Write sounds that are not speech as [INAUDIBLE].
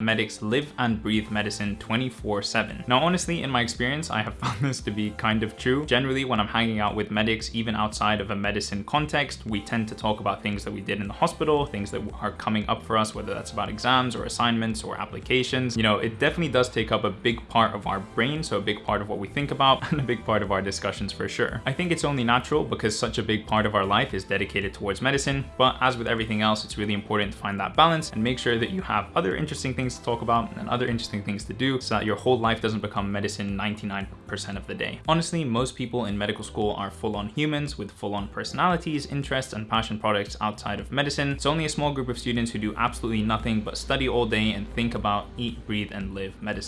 medics live and breathe medicine 24 7. Now, honestly, in my experience, I have [LAUGHS] found this to be kind of true. Generally, when I'm hanging out with medics, even outside of a medicine context, we tend to talk about things that we did in the hospital, things that are coming up for us, whether that's about exams or assignments or applications. You know, it definitely does take up a big part of our brain, so a big part of what we think about [LAUGHS] and a big part of our discussions for sure. I think it's only natural because such a big part of our life is dedicated towards medicine, but as with everything else, it's really important to find that balance and make sure that you have other interesting things things to talk about and other interesting things to do so that your whole life doesn't become medicine 99% of the day. Honestly, most people in medical school are full-on humans with full-on personalities, interests, and passion projects outside of medicine. It's only a small group of students who do absolutely nothing but study all day and think about, eat, breathe, and live medicine.